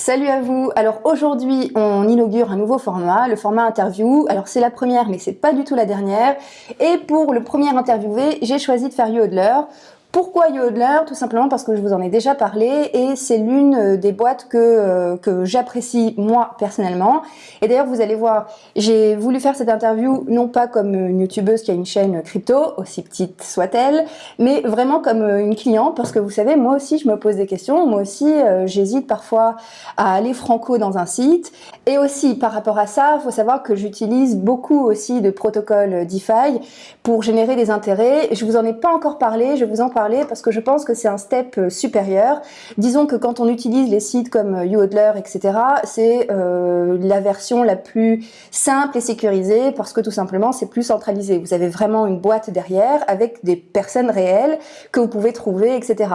Salut à vous Alors aujourd'hui on inaugure un nouveau format, le format interview. Alors c'est la première mais c'est pas du tout la dernière. Et pour le premier interviewé, j'ai choisi de faire Yodler. Pourquoi Yodler Tout simplement parce que je vous en ai déjà parlé et c'est l'une euh, des boîtes que, euh, que j'apprécie moi personnellement. Et d'ailleurs vous allez voir, j'ai voulu faire cette interview non pas comme une youtubeuse qui a une chaîne crypto, aussi petite soit-elle, mais vraiment comme euh, une cliente parce que vous savez, moi aussi je me pose des questions, moi aussi j'hésite parfois à aller franco dans un site. Et aussi par rapport à ça, il faut savoir que j'utilise beaucoup aussi de protocoles DeFi pour générer des intérêts. Je vous en ai pas encore parlé, je vous en parle parce que je pense que c'est un step euh, supérieur. Disons que quand on utilise les sites comme euh, YouHodler, etc., c'est euh, la version la plus simple et sécurisée parce que tout simplement c'est plus centralisé. Vous avez vraiment une boîte derrière avec des personnes réelles que vous pouvez trouver, etc.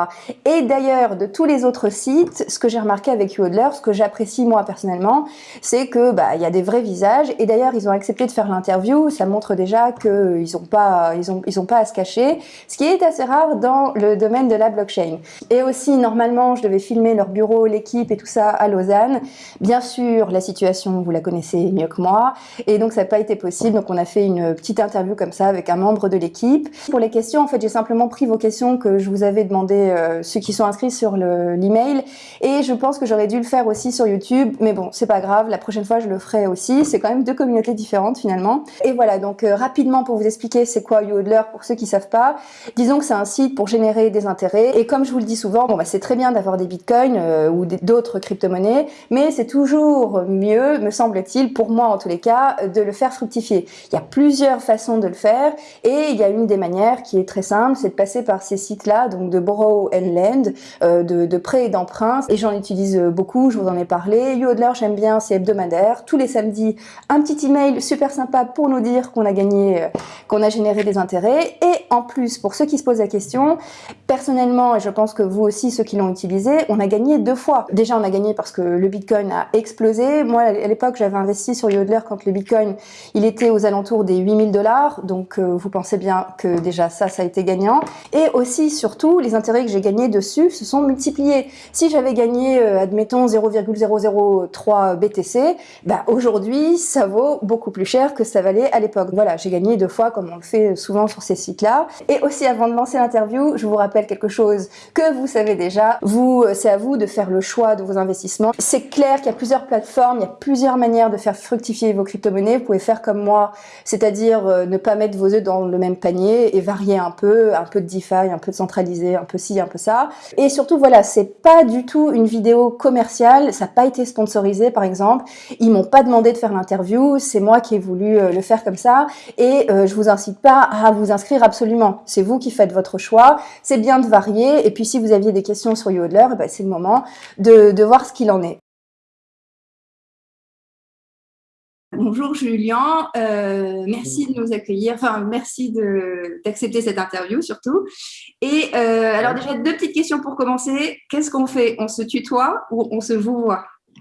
Et d'ailleurs, de tous les autres sites, ce que j'ai remarqué avec YouHodler, ce que j'apprécie moi personnellement, c'est que bah il y a des vrais visages et d'ailleurs ils ont accepté de faire l'interview. Ça montre déjà qu'ils n'ont pas ils ont ils ont pas à se cacher, ce qui est assez rare dans le domaine de la blockchain. Et aussi, normalement, je devais filmer leur bureau, l'équipe et tout ça à Lausanne. Bien sûr, la situation, vous la connaissez mieux que moi. Et donc, ça n'a pas été possible. Donc, on a fait une petite interview comme ça avec un membre de l'équipe. Pour les questions, en fait, j'ai simplement pris vos questions que je vous avais demandé, euh, ceux qui sont inscrits sur l'email. et je pense que j'aurais dû le faire aussi sur YouTube. Mais bon, c'est pas grave. La prochaine fois, je le ferai aussi. C'est quand même deux communautés différentes finalement. Et voilà, donc euh, rapidement pour vous expliquer c'est quoi YouHodler pour ceux qui savent pas. Disons que c'est un site pour générer des intérêts. Et comme je vous le dis souvent, bon, bah, c'est très bien d'avoir des bitcoins euh, ou d'autres crypto-monnaies, mais c'est toujours mieux, me semble-t-il, pour moi en tous les cas, de le faire fructifier. Il y a plusieurs façons de le faire et il y a une des manières qui est très simple, c'est de passer par ces sites-là, donc de borrow and lend, euh, de, de prêt et d'emprunt. Et j'en utilise beaucoup, je vous en ai parlé. Yodler, j'aime bien, c'est hebdomadaire. Tous les samedis, un petit email super sympa pour nous dire qu'on a gagné, euh, qu'on a généré des intérêts. Et en plus, pour ceux qui se posent la question, Personnellement, et je pense que vous aussi, ceux qui l'ont utilisé, on a gagné deux fois. Déjà, on a gagné parce que le Bitcoin a explosé. Moi, à l'époque, j'avais investi sur Yodler quand le Bitcoin, il était aux alentours des 8000 dollars. Donc, euh, vous pensez bien que déjà ça, ça a été gagnant. Et aussi, surtout, les intérêts que j'ai gagnés dessus se sont multipliés. Si j'avais gagné, euh, admettons, 0,003 BTC, bah, aujourd'hui, ça vaut beaucoup plus cher que ça valait à l'époque. Voilà, j'ai gagné deux fois, comme on le fait souvent sur ces sites-là. Et aussi, avant de lancer l'interview, je vous rappelle quelque chose que vous savez déjà. Vous, euh, c'est à vous de faire le choix de vos investissements. C'est clair qu'il y a plusieurs plateformes, il y a plusieurs manières de faire fructifier vos crypto-monnaies. Vous pouvez faire comme moi, c'est-à-dire euh, ne pas mettre vos œufs dans le même panier et varier un peu, un peu de DeFi, un peu de centralisé, un peu ci, un peu ça. Et surtout, voilà, c'est pas du tout une vidéo commerciale, ça n'a pas été sponsorisé par exemple. Ils m'ont pas demandé de faire l'interview, c'est moi qui ai voulu euh, le faire comme ça. Et je vous incite pas à vous inscrire absolument. C'est vous qui faites votre choix c'est bien de varier. Et puis si vous aviez des questions sur Yodler, eh ben, c'est le moment de, voir ce qu'il en est. Bonjour Julien, euh, merci de nous accueillir, enfin merci d'accepter cette interview surtout. Et euh, alors déjà deux petites questions pour commencer. Qu'est-ce qu'on fait? On se tutoie ou on se vous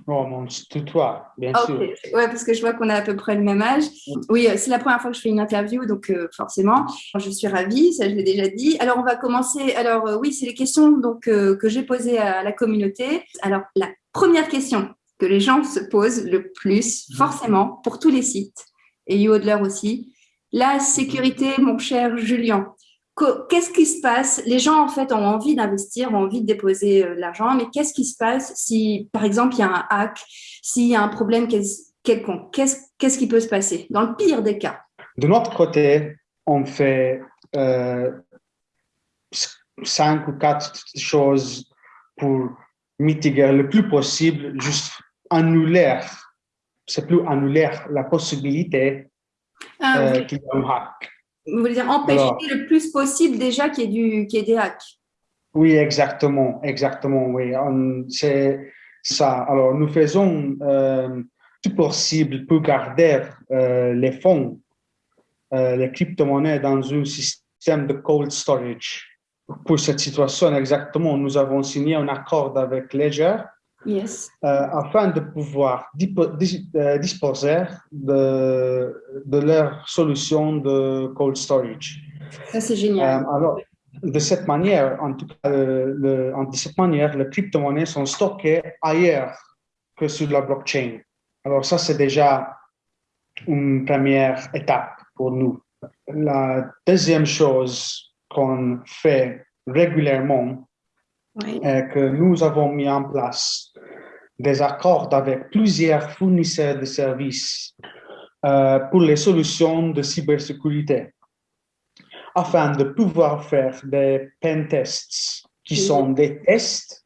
Oh, mon tutoie, bien sûr. Oui, parce que je vois qu'on a à peu près le même âge. Oui, euh, c'est la première fois que je fais une interview, donc euh, forcément, je suis ravie, ça je l'ai déjà dit. Alors, on va commencer. Alors, euh, oui, c'est les questions donc, que j'ai posées à la communauté. Alors, la première question que les gens se posent le plus, forcément, pour tous les sites, et YouHodler aussi, la sécurité, mon cher Julien qu'est-ce qui se passe? Les gens, en fait, ont envie d'investir, ont envie de déposer euh, l'argent, mais qu'est-ce qui se passe si, par exemple, il y a un hack, s'il y a un problème quelconque? Qu'est-ce qui peut se passer? Dans le pire des cas. De notre côté, on fait euh, cinq ou quatre choses pour mitiguer le plus possible, juste annuler, c'est plus annuler la possibilité ah, euh, qu'il y ait un hack. Vous voulez dire empêcher le plus possible déjà qu'il y, ait des hacks Oui, exactement, exactement, oui. C'est ça. Alors, nous faisons euh, tout possible pour garder euh, les fonds, euh, les crypto-monnaies dans un système de cold storage. Pour cette situation exactement, nous avons signé un accord avec Ledger Yes. Euh, afin de pouvoir euh, disposer de, de leur solution de cold storage. Ça, c'est génial. Euh, alors, de cette manière, en tout cas, le, de cette manière, les crypto-monnaies sont stockées ailleurs que sur la blockchain. Alors ça, c'est déjà une première étape pour nous. La deuxième chose qu'on fait régulièrement est que nous avons mis en place des accords avec plusieurs fournisseurs de services euh, pour les solutions de cybersécurité afin de pouvoir faire des pen tests qui sont des tests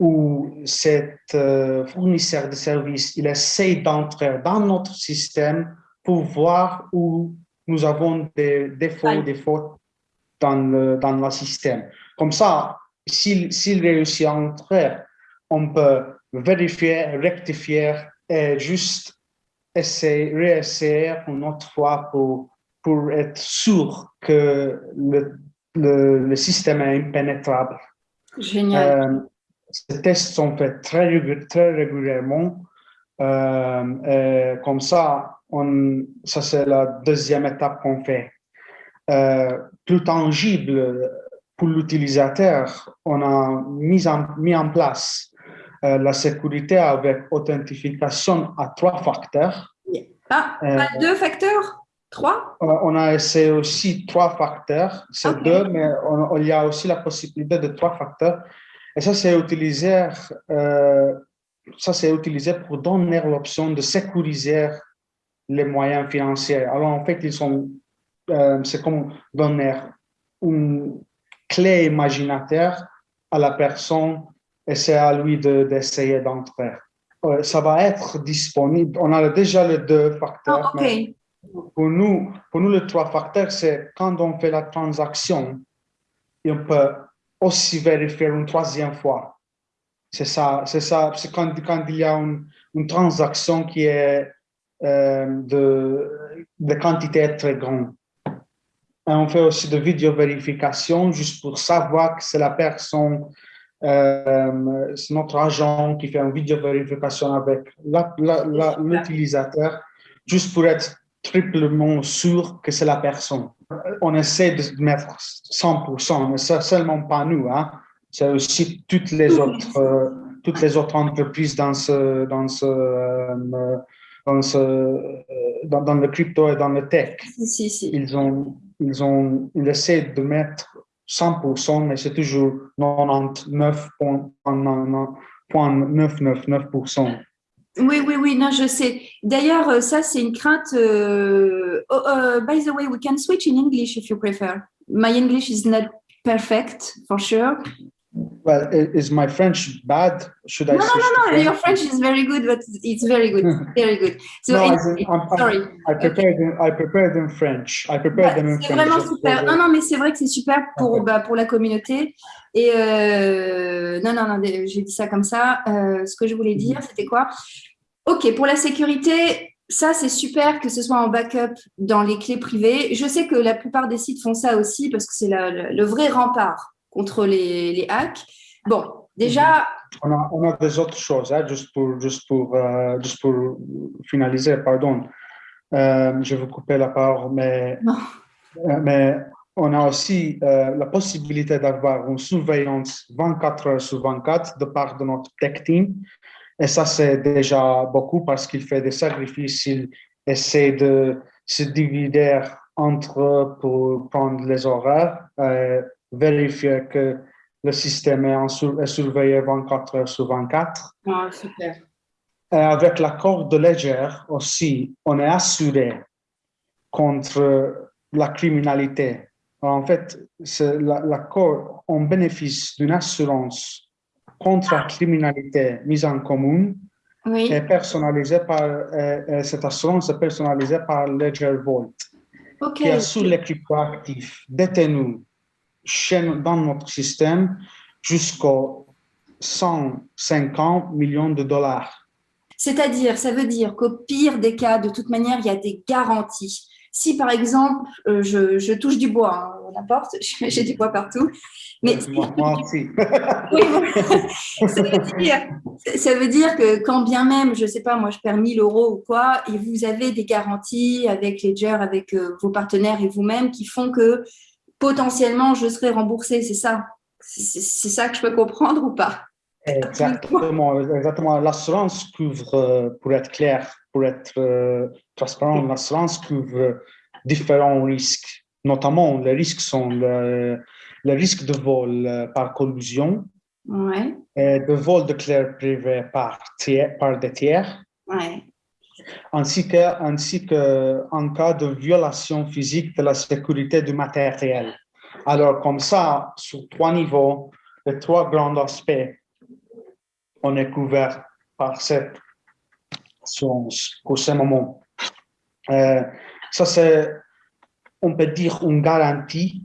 où cet euh, fournisseur de services il essaie d'entrer dans notre système pour voir où nous avons des défauts, des fautes dans le, dans le système. Comme ça, s'il réussit à entrer, on peut vérifier, rectifier et juste essayer, réessayer une autre fois pour, pour être sûr que le, le, système est impénétrable. Génial. Euh, ces tests sont faits très, très régulièrement. Euh, comme ça, on, ça c'est la deuxième étape qu'on fait. Euh, plus tangible pour l'utilisateur, on a mis en, mis en place la sécurité avec authentification à trois facteurs. Ah, pas deux facteurs? Trois? On a essayé aussi trois facteurs. C'est deux, mais il y a aussi la possibilité de trois facteurs. Et ça, c'est utilisé, euh, ça, c'est utilisé pour donner l'option de sécuriser les moyens financiers. Alors, en fait, ils sont, euh, c'est comme donner une clé imaginaire à la personne et c'est à lui d'essayer d'entrer. Euh, ça va être disponible. On a déjà les deux facteurs. Ah, pour nous, pour nous, les trois facteurs, c'est quand on fait la transaction, et on peut aussi vérifier une troisième fois. C'est ça, c'est ça, c'est quand, quand il y a une, une transaction qui est euh, de, de quantité très grande. Et on fait aussi de vidéo vérification juste pour savoir que c'est la personne, euh, c'est notre agent qui fait une vidéo vérification avec l'utilisateur, juste pour être triplement sûr que c'est la personne. On essaie de mettre 100%, mais c'est seulement pas nous. Hein. C'est aussi toutes les autres, euh, toutes les autres entreprises dans ce, dans ce, euh, dans, ce, dans, le crypto et dans le tech. Si, si. Ils ont, ils ont, ils essaient de mettre 100%, mais c'est toujours 99,999%. Oui, oui, oui, non, je sais. D'ailleurs, euh, ça, c'est une crainte. Uh, oh, uh, by the way, we can switch in English if you prefer. My English is not perfect, for sure. Well, is my French bad? Should I? No, no, no, no. Your French? Is very good, but it's very good, very good. So, no, I'm, sorry. I prepared, okay. I prepared in French. I prepared them in French. C'est vraiment super. Non, non, mais c'est vrai que c'est super pour, okay. bah, pour la communauté. Et euh, non, non, non, j'ai dit ça comme ça. Euh, ce que je voulais dire, c'était quoi? Ok, pour la sécurité, ça, c'est super que ce soit en backup dans les clés privées. Je sais que la plupart des sites font ça aussi parce que c'est le vrai rempart contre les, les, hacks. Bon, déjà... On a, on a des autres choses, hein, juste, pour, juste, pour, euh, juste pour finaliser, pardon. Euh, je vais couper la parole, mais, euh, mais on a aussi la possibilité d'avoir une surveillance 24 heures sur 24 de part de notre tech team. Et ça, c'est déjà beaucoup parce qu'il fait des sacrifices, il essaie de se diviser entre pour prendre les horaires, vérifier que le système est, en est, surveillé 24 heures sur 24. Ah, super. Et avec l'accord de Ledger aussi, on est assuré contre la criminalité en fait, l'accord, on bénéficie d'une assurance contre la criminalité mise en commun oui. et personnalisée par, et, cette assurance est personnalisée par Ledger Vault, okay. qui assure les cryptoactifs détenus dans notre système jusqu'aux 150 millions de dollars. C'est-à-dire, ça veut dire qu'au pire des cas, de toute manière, il y a des garanties. Si par exemple, euh, je, je, touche du bois hein, à la porte, j'ai du bois partout, mais moi, aussi. oui, ça, veut dire, ça, veut dire, que quand bien même, je ne sais pas, moi je perds 1000 euros ou quoi, et vous avez des garanties avec Ledger, avec euh, vos partenaires et vous-même qui font que potentiellement je serai remboursé, c'est ça? C'est ça que je peux comprendre ou pas? Exactement, exactement. L'assurance couvre, euh, pour être clair, pour être euh, transparent, l'assurance couvre différents risques. Notamment, les risques sont le, le risque de vol euh, par collusion, Ouais, et de vol de clair privé par, tiers, par des tiers, ouais. Ainsi que, ainsi que en cas de violation physique de la sécurité du matériel. Alors, comme ça, sur trois niveaux, les trois grands aspects, on est couvert par cette assurance pour ce moment. Euh, ça, c'est, on peut dire, une garantie,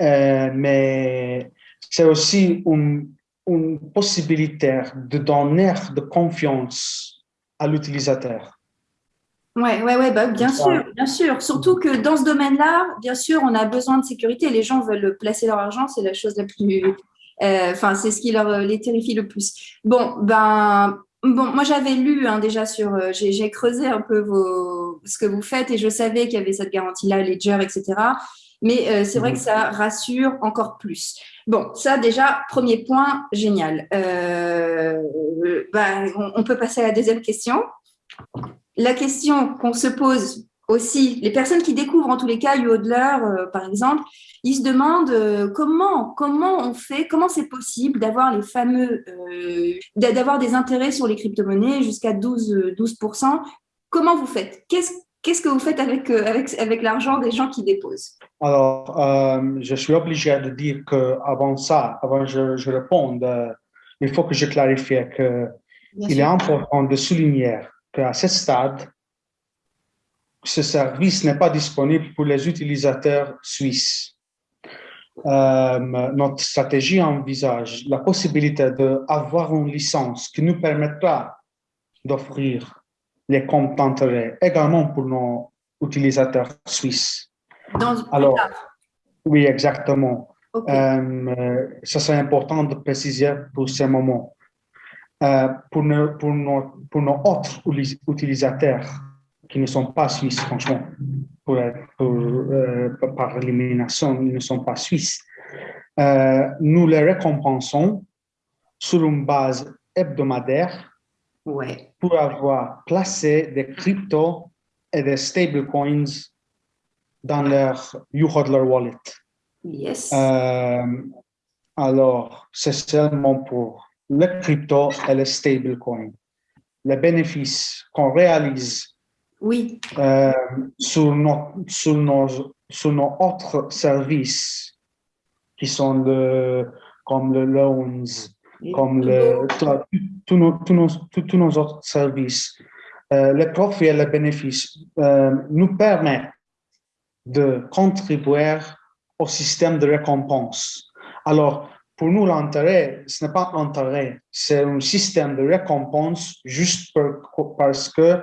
euh, mais c'est aussi une, une possibilité de donner de confiance à l'utilisateur. Ouais, ouais, ouais, bah, bien sûr, bien sûr. Surtout que dans ce domaine-là, bien sûr, on a besoin de sécurité. Les gens veulent placer leur argent, c'est la chose la plus. euh, Enfin, c'est ce qui leur euh, les terrifie le plus. Bon, ben, bon, moi j'avais lu hein, déjà sur, euh, j'ai j'ai creusé un peu vos, ce que vous faites et je savais qu'il y avait cette garantie-là, Ledger, etc. Mais euh, c'est vrai Mhm. que ça rassure encore plus. Bon, ça déjà, premier point, génial. Euh, ben, on, on peut passer à la deuxième question la question qu'on se pose aussi, les personnes qui découvrent en tous les cas Yodler, euh, par exemple, ils se demandent comment, comment on fait, comment c'est possible d'avoir les fameux, d'a- d'avoir des intérêts sur les crypto-monnaies jusqu'à 12, euh, 12%. Comment vous faites? Qu'est-ce Qu'est-ce que vous faites avec, euh, avec, avec l'argent des gens qui déposent? Alors, euh, je suis obligé de dire que avant ça, avant que je, je réponde, euh, il faut que je clarifie que Bien il est important de souligner qu'à ce stade, ce service n'est pas disponible pour les utilisateurs suisses. Euh, notre stratégie envisage la possibilité d'avoir une licence qui nous permettra d'offrir les comptes d'intérêt également pour nos utilisateurs suisses. Dans, Alors, oui, exactement. Ok. Euh, ça, c'est important de préciser pour ce moment. Euh, pour, nos, pour, nos, pour nos autres utilisateurs qui ne sont pas suisses, franchement, pour, pour, euh, par élimination, ils ne sont pas suisses, euh, nous les récompensons sur une base hebdomadaire Ouais. pour avoir placé des cryptos et des stablecoins dans leur wallet. Yes. Euh, alors, c'est seulement pour le crypto et le stablecoin. Les bénéfices qu'on réalise oui. euh, sur, nos, sur, nos, sur nos autres services, qui sont le, comme le loans, comme le, tous nos, autres services, euh, les profits et les bénéfices euh, nous permettent de contribuer au système de récompense. Alors, pour nous, l'intérêt, ce n'est pas l'intérêt, c'est un système de récompense juste parce que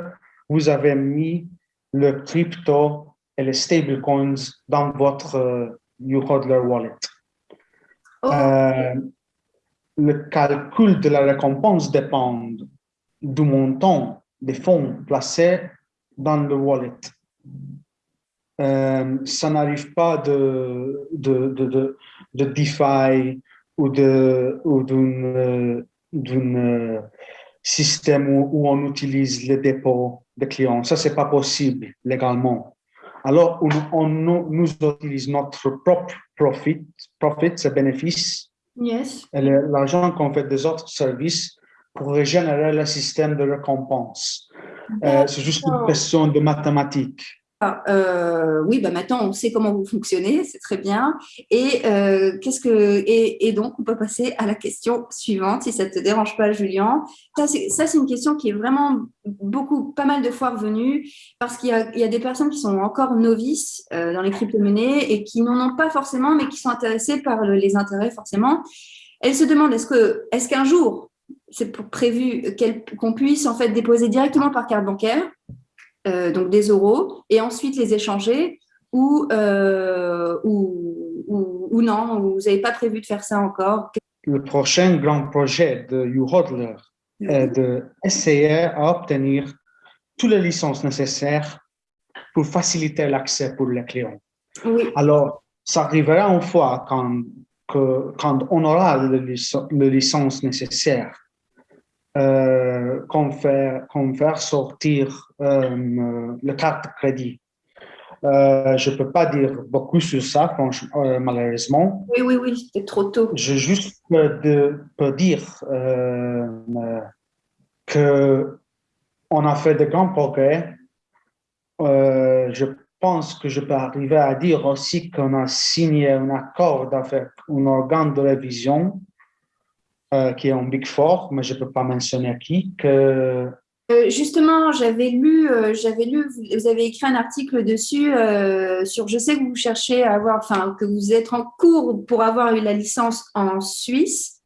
vous avez mis le crypto et les stablecoins dans votre euh, YouHodler wallet. Oh, Euh, le calcul de la récompense dépend du montant des fonds placés dans le wallet. Euh, ça n'arrive pas de, de, de, de, de DeFi ou de ou d'un euh, d'un, système où, on utilise les dépôts des clients. Ça, c'est pas possible légalement. Alors, on, on nous utilise notre propre profit, profit, ses bénéfices, yes. et l'argent qu'on fait des autres services pour régénérer le système de récompense. Euh, c'est juste une question de mathématiques. Euh, oui, bah maintenant on sait comment vous fonctionnez, c'est très bien. Et euh, qu'est-ce que et, donc on peut passer à la question suivante, si ça te dérange pas, Julien. Ça c'est une question qui est vraiment beaucoup, pas mal de fois revenue parce qu'il y a, des personnes qui sont encore novices euh, dans les crypto-monnaies et qui n'en ont pas forcément, mais qui sont intéressées par le- les intérêts forcément. Elles se demandent est-ce que est-ce qu'un jour c'est prévu qu'on puisse en fait déposer directement par carte bancaire euh, donc des euros, et ensuite les échanger, ou, euh, ou, ou, ou non, ou vous n'avez pas prévu de faire ça encore. Le prochain grand projet de YouHodler est d'essayer à obtenir toutes les licences nécessaires pour faciliter l'accès pour les clients. Oui, Alors, ça arrivera une fois quand que quand on aura le, le licence nécessaire, euh, qu'on faire, faire sortir euh, le carte de crédit. Euh, je ne peux pas dire beaucoup sur ça, franchement, euh, malheureusement. Oui, oui, oui, c'est trop tôt. Je juste peux, peux dire que on a fait de grands progrès. je pense que je peux arriver à dire aussi qu'on a signé un accord avec un organe de révision euh, qui est en Big Four, mais je ne peux pas mentionner qui. Que... Euh, justement, j'avais lu, euh, j'avais lu, vous avez écrit un article dessus sur. Je sais que vous cherchez à avoir, enfin, que vous êtes en cours pour avoir eu la licence en Suisse.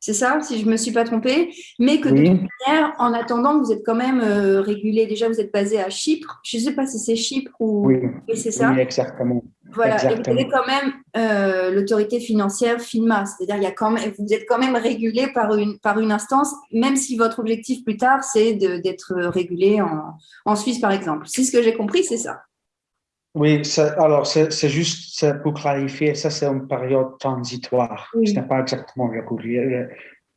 C'est ça, si je ne me suis pas trompée, mais que de toute manière, en attendant, vous êtes quand même régulé. Déjà, vous êtes basé à Chypre. Je ne sais pas si c'est Chypre ou oui, c'est ça. Oui, exactement. Voilà, et vous avez quand même euh, l'autorité financière FINMA, c'est-à-dire il vous êtes quand même régulé par une, par une instance, même si votre objectif plus tard, c'est d'être régulé en, en, Suisse, par exemple. C'est ce que j'ai compris, c'est ça Oui, alors c'est juste pour clarifier, ça c'est une période transitoire. Ce n'est pas exactement régulier.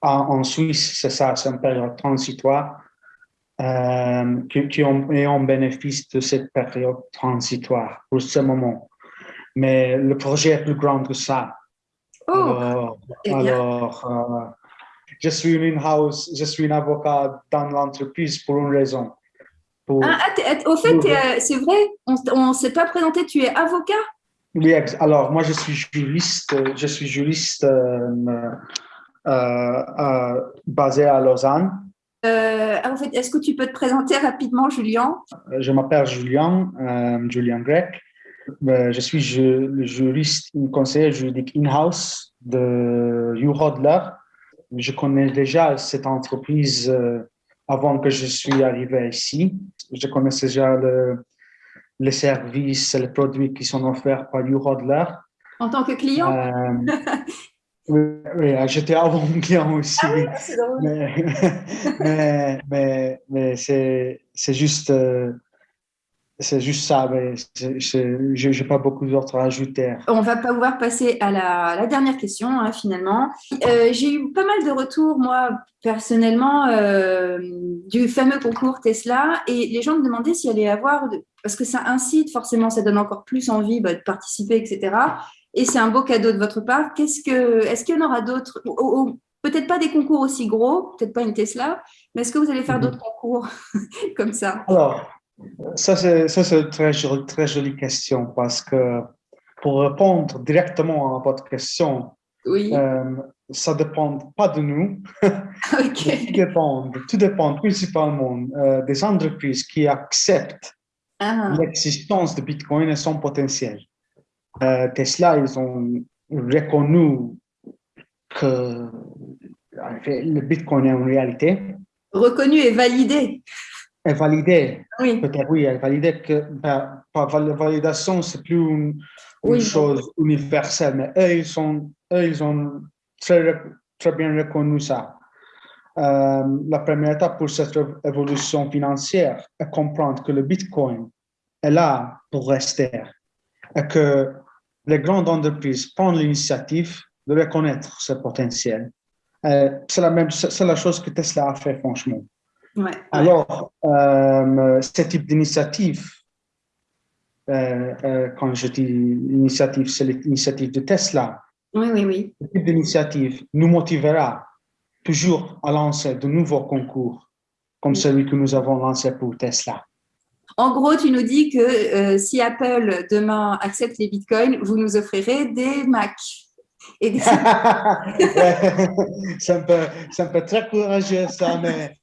En, en Suisse, c'est ça, c'est une période transitoire. Euh, qui, qui ont, et on bénéficie de cette période transitoire pour ce moment mais le projet est plus grand que ça. Oh, alors, euh, je suis une in-house, je suis un avocat dans l'entreprise pour une raison. Ah, ah au fait, euh, c'est vrai, on ne s'est pas présenté, tu es avocat? Oui, alors moi je suis juriste, je suis juriste euh, basé à Lausanne. en fait, est-ce que tu peux te présenter rapidement, Julien? Je m'appelle Julien, Julien Grec. Euh, je suis le juriste, conseiller juridique in-house de Hodler. Je connais déjà cette entreprise euh, avant que je suis arrivé ici. Je connais déjà le, les services, les produits qui sont offerts par Hodler. En tant que client? Euh, Oui, j'étais avant client aussi. Ah mais, mais, mais, c'est juste c'est juste ça, mais je n'ai pas beaucoup d'autres à ajouter. On va pouvoir passer à la, dernière question, hein, finalement. Euh, j'ai eu pas mal de retours, moi, personnellement, euh, du fameux concours Tesla, et les gens me demandaient s'il allait y avoir, parce que ça incite, forcément, ça donne encore plus envie bah, de participer, etc. Et c'est un beau cadeau de votre part. Qu'est-ce que, est-ce qu'il y en aura d'autres? Peut-être pas des concours aussi gros, peut-être pas une Tesla, mais est-ce que vous allez faire mhm. d'autres concours comme ça? Alors, ça, c'est une très, très jolie question parce que pour répondre directement à votre question, oui. euh, ça ne dépend pas de nous. tout, dépend, tout dépend principalement euh, des entreprises qui acceptent ah. l'existence de Bitcoin et son potentiel. Euh, Tesla, ils ont reconnu que le Bitcoin est une réalité. Reconnu et validé est validé. Oui. Peut-être oui, est validé que ben, par validation, c'est plus une, chose universelle, mais eux, ils, sont, eux, ils ont très, très bien reconnu ça. Euh, la première étape pour cette évolution financière est comprendre que le Bitcoin est là pour rester et que les grandes entreprises prennent l'initiative de reconnaître ce potentiel. Euh, c'est la même, c'est la chose que Tesla a fait, franchement. Alors, euh, ce type d'initiative, euh, euh, quand je dis initiative, c'est l'initiative de Tesla. Oui, oui, oui. Ce type d'initiative nous motivera toujours à lancer de nouveaux concours, comme celui que nous avons lancé pour Tesla. En gros, tu nous dis que si Apple demain accepte les bitcoins, vous nous offrirez des Mac. Et c'est un, un peu très courageux ça, mais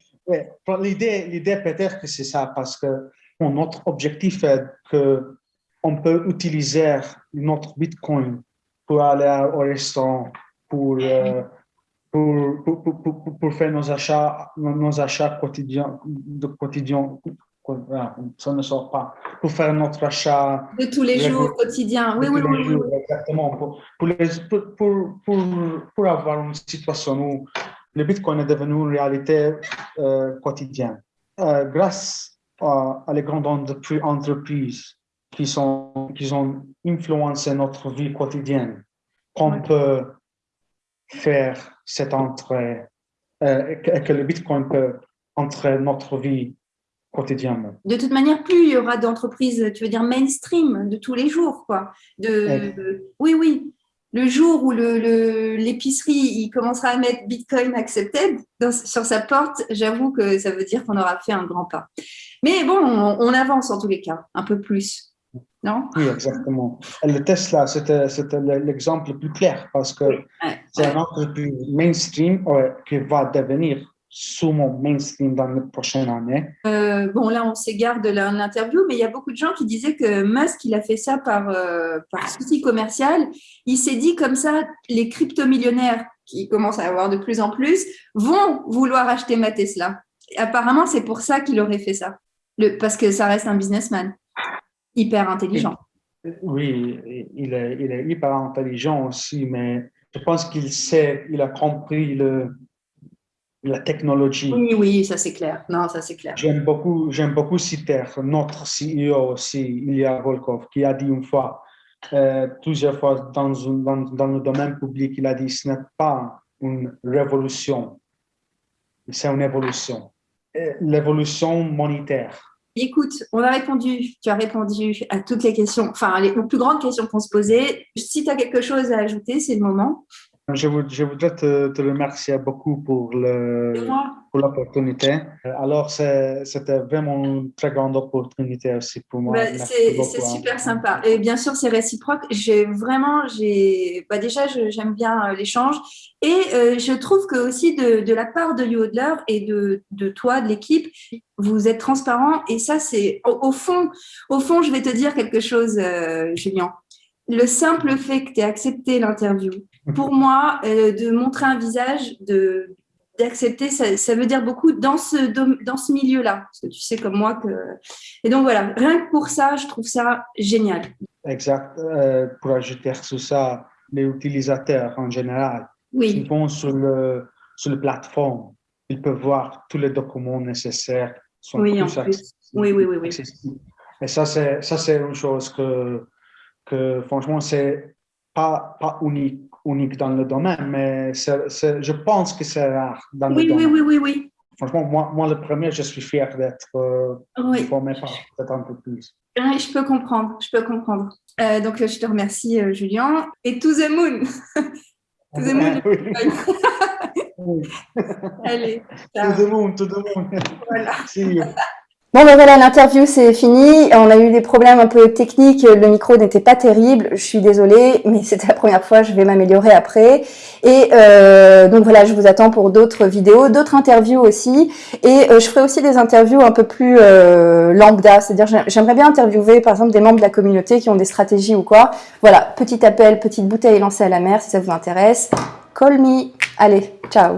l'idée, l'idée peut-être que c'est ça, parce que notre objectif est qu'on peut utiliser notre Bitcoin pour aller au restaurant, pour, euh, pour, pour, pour, pour, faire nos achats, nos achats quotidiens, de quotidien, ça ne sort pas, pour faire notre achat. De tous les jours, quotidien, oui, oui, oui, Exactement, pour, pour, pour, pour, avoir une situation où le Bitcoin est devenu une réalité euh, quotidienne. Euh, grâce à, les grandes entreprises qui, sont, qui ont influencé notre vie quotidienne, qu'on peut faire cette entrée, euh, que, que le Bitcoin peut entrer notre vie quotidiennement. De toute manière, plus il y aura d'entreprises, tu veux dire mainstream, de tous les jours, quoi. De, oui, oui. Le jour où l'épicerie le, il commencera à mettre Bitcoin accepted sur sa porte, j'avoue que ça veut dire qu'on aura fait un grand pas. Mais bon, on, on avance en tous les cas, un peu plus. Non? Oui, exactement. Le Tesla, c'était l'exemple le plus clair parce que c'est un entreprise mainstream qui va devenir sûrement mainstream dans les prochaines années. Euh, bon, là, on s'égare de l'interview, mais il y a beaucoup de gens qui disaient que Musk, il a fait ça par, euh, par souci commercial. Il s'est dit comme ça, les crypto-millionnaires qui commencent à avoir de plus en plus vont vouloir acheter ma Tesla. apparemment, c'est pour ça qu'il aurait fait ça, le, parce que ça reste un businessman hyper intelligent. Oui, il est, il est hyper intelligent aussi, mais je pense qu'il sait, il a compris le, la technologie. Oui, oui, ça c'est clair. Non, ça c'est clair. J'aime beaucoup, j'aime beaucoup citer notre CEO aussi, Ilya Volkov, qui a dit une fois, euh, plusieurs fois dans, dans, dans, le domaine public, il a dit ce n'est pas une révolution, c'est une évolution. Euh, l'évolution monétaire. Écoute, on a répondu, tu as répondu à toutes les questions, enfin les plus grandes questions qu'on se posait. Si tu as quelque chose à ajouter, c'est le moment. Je, voudrais te, remercier beaucoup pour l'opportunité. Alors, c'était vraiment une très grande opportunité aussi pour moi. Bah, c'est hein. super sympa. Et bien sûr, c'est réciproque. J'ai vraiment, j'ai, bah, déjà, j'aime bien euh, l'échange. Et euh, je trouve que aussi de, la part de Yodler et de, de toi, de l'équipe, vous êtes transparent. Et ça, c'est au, fond, au fond, je vais te dire quelque chose, euh, Julien le simple fait que tu aies accepté l'interview, pour moi, euh, de montrer un visage, d'accepter, ça, veut dire beaucoup dans ce, dans ce milieu-là. Parce que tu sais comme moi que... Et donc voilà, rien que pour ça, je trouve ça génial. Exact. Euh, pour ajouter tout ça, les utilisateurs en général, oui. qui vont sur le, sur le plateforme, ils peuvent voir tous les documents nécessaires. Sont oui, en plus. Oui, oui, oui, oui. Et ça, c'est une chose que que franchement, c'est pas, pas unique, unique dans le domaine, mais je pense que c'est rare dans oui, le oui, domaine. Oui, oui, oui, Franchement, moi, moi, le premier, je suis fier d'être euh, formé par peut-être un peu plus. je peux comprendre, je peux comprendre. Euh, donc, je te remercie, euh, Julien. Et to the moon To the moon Allez. To the moon, to the moon. Voilà. Bon ben voilà, l'interview c'est fini. On a eu des problèmes un peu techniques, le micro n'était pas terrible, je suis désolée, mais c'était la première fois, je vais m'améliorer après. Et euh, donc voilà, je vous attends pour d'autres vidéos, d'autres interviews aussi. Et euh, je ferai aussi des interviews un peu plus euh, lambda, c'est-à-dire j'aimerais bien interviewer par exemple des membres de la communauté qui ont des stratégies ou quoi. Voilà, petit appel, petite bouteille lancée à la mer si ça vous intéresse. Call me. Allez, ciao